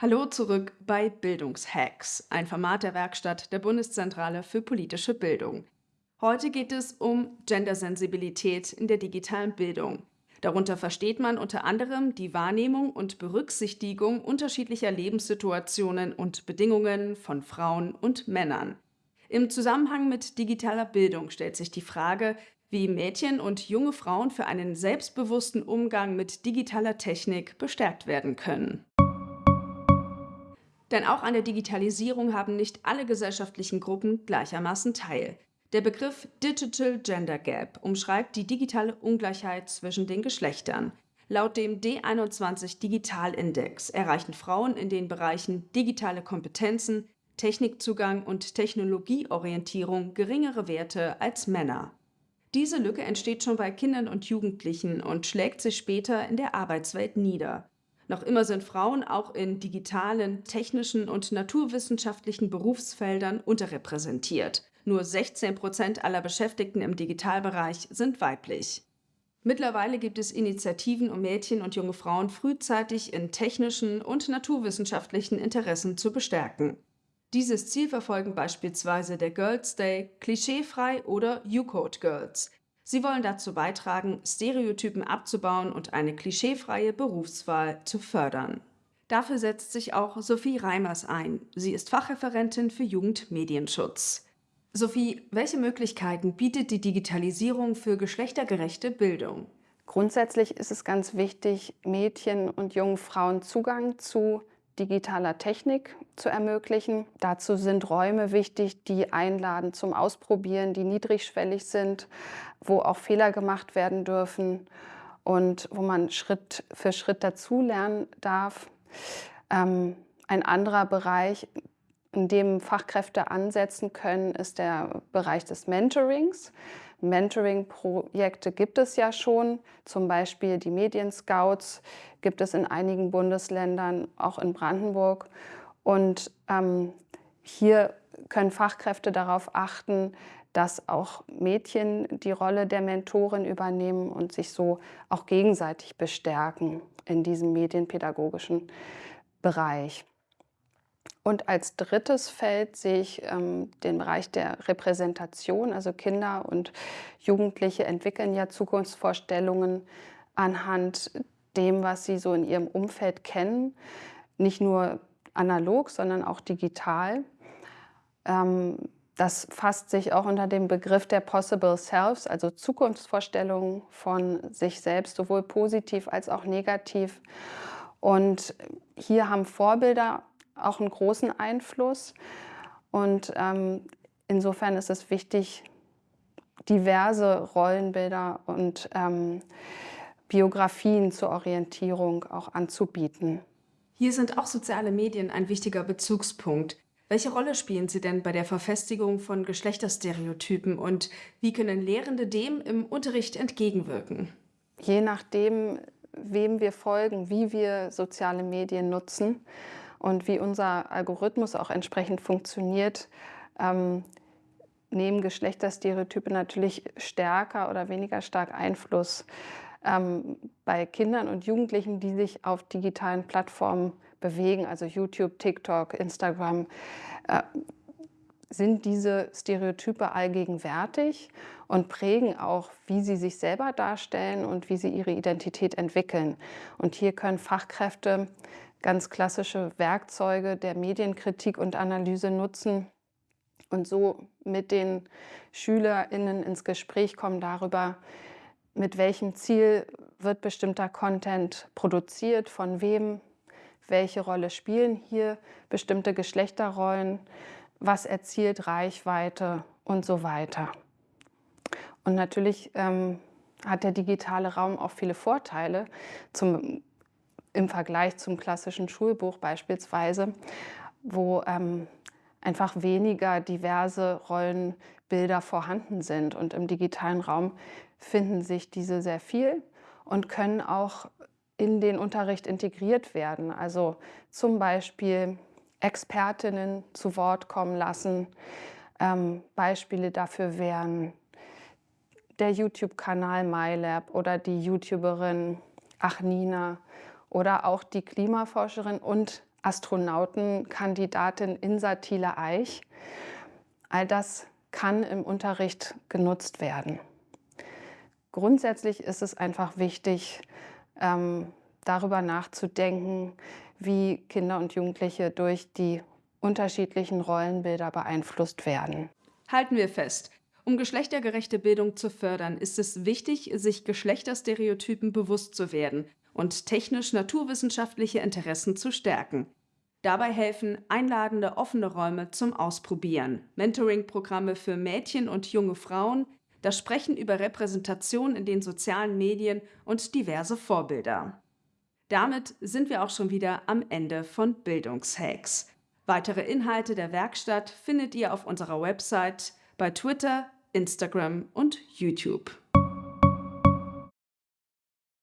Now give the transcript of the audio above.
Hallo zurück bei Bildungshacks, ein Format der Werkstatt der Bundeszentrale für politische Bildung. Heute geht es um Gendersensibilität in der digitalen Bildung. Darunter versteht man unter anderem die Wahrnehmung und Berücksichtigung unterschiedlicher Lebenssituationen und Bedingungen von Frauen und Männern. Im Zusammenhang mit digitaler Bildung stellt sich die Frage, wie Mädchen und junge Frauen für einen selbstbewussten Umgang mit digitaler Technik bestärkt werden können. Denn auch an der Digitalisierung haben nicht alle gesellschaftlichen Gruppen gleichermaßen teil. Der Begriff Digital Gender Gap umschreibt die digitale Ungleichheit zwischen den Geschlechtern. Laut dem D21 Digitalindex erreichen Frauen in den Bereichen digitale Kompetenzen, Technikzugang und Technologieorientierung geringere Werte als Männer. Diese Lücke entsteht schon bei Kindern und Jugendlichen und schlägt sich später in der Arbeitswelt nieder. Noch immer sind Frauen auch in digitalen, technischen und naturwissenschaftlichen Berufsfeldern unterrepräsentiert. Nur 16 Prozent aller Beschäftigten im Digitalbereich sind weiblich. Mittlerweile gibt es Initiativen, um Mädchen und junge Frauen frühzeitig in technischen und naturwissenschaftlichen Interessen zu bestärken. Dieses Ziel verfolgen beispielsweise der Girls Day, Klischeefrei oder U-Code Girls, Sie wollen dazu beitragen, Stereotypen abzubauen und eine klischeefreie Berufswahl zu fördern. Dafür setzt sich auch Sophie Reimers ein. Sie ist Fachreferentin für Jugendmedienschutz. Sophie, welche Möglichkeiten bietet die Digitalisierung für geschlechtergerechte Bildung? Grundsätzlich ist es ganz wichtig, Mädchen und jungen Frauen Zugang zu digitaler Technik zu ermöglichen. Dazu sind Räume wichtig, die einladen zum Ausprobieren, die niedrigschwellig sind, wo auch Fehler gemacht werden dürfen und wo man Schritt für Schritt dazulernen darf. Ähm, ein anderer Bereich, in dem Fachkräfte ansetzen können, ist der Bereich des Mentorings. Mentoring-Projekte gibt es ja schon, zum Beispiel die Medienscouts gibt es in einigen Bundesländern, auch in Brandenburg. Und ähm, hier können Fachkräfte darauf achten, dass auch Mädchen die Rolle der Mentorin übernehmen und sich so auch gegenseitig bestärken in diesem medienpädagogischen Bereich. Und als drittes Feld sehe ich ähm, den Bereich der Repräsentation. Also Kinder und Jugendliche entwickeln ja Zukunftsvorstellungen anhand dem, was sie so in ihrem Umfeld kennen. Nicht nur analog, sondern auch digital. Ähm, das fasst sich auch unter dem Begriff der Possible Selves, also Zukunftsvorstellungen von sich selbst, sowohl positiv als auch negativ. Und hier haben Vorbilder auch einen großen Einfluss. Und ähm, insofern ist es wichtig, diverse Rollenbilder und ähm, Biografien zur Orientierung auch anzubieten. Hier sind auch soziale Medien ein wichtiger Bezugspunkt. Welche Rolle spielen sie denn bei der Verfestigung von Geschlechterstereotypen und wie können Lehrende dem im Unterricht entgegenwirken? Je nachdem, wem wir folgen, wie wir soziale Medien nutzen, und wie unser Algorithmus auch entsprechend funktioniert, ähm, nehmen Geschlechterstereotype natürlich stärker oder weniger stark Einfluss ähm, bei Kindern und Jugendlichen, die sich auf digitalen Plattformen bewegen, also YouTube, TikTok, Instagram, äh, sind diese Stereotype allgegenwärtig und prägen auch, wie sie sich selber darstellen und wie sie ihre Identität entwickeln. Und hier können Fachkräfte ganz klassische Werkzeuge der Medienkritik und Analyse nutzen und so mit den SchülerInnen ins Gespräch kommen darüber, mit welchem Ziel wird bestimmter Content produziert, von wem, welche Rolle spielen hier bestimmte Geschlechterrollen, was erzielt Reichweite und so weiter. Und natürlich ähm, hat der digitale Raum auch viele Vorteile. Zum im Vergleich zum klassischen Schulbuch beispielsweise, wo ähm, einfach weniger diverse Rollenbilder vorhanden sind. Und im digitalen Raum finden sich diese sehr viel und können auch in den Unterricht integriert werden. Also zum Beispiel Expertinnen zu Wort kommen lassen. Ähm, Beispiele dafür wären der YouTube-Kanal MyLab oder die YouTuberin Achnina oder auch die Klimaforscherin und Astronautenkandidatin Insa Thiele-Eich. All das kann im Unterricht genutzt werden. Grundsätzlich ist es einfach wichtig, ähm, darüber nachzudenken, wie Kinder und Jugendliche durch die unterschiedlichen Rollenbilder beeinflusst werden. Halten wir fest. Um geschlechtergerechte Bildung zu fördern, ist es wichtig, sich Geschlechterstereotypen bewusst zu werden und technisch-naturwissenschaftliche Interessen zu stärken. Dabei helfen einladende offene Räume zum Ausprobieren, Mentoring-Programme für Mädchen und junge Frauen, das Sprechen über Repräsentation in den sozialen Medien und diverse Vorbilder. Damit sind wir auch schon wieder am Ende von Bildungshacks. Weitere Inhalte der Werkstatt findet ihr auf unserer Website, bei Twitter, Instagram und YouTube.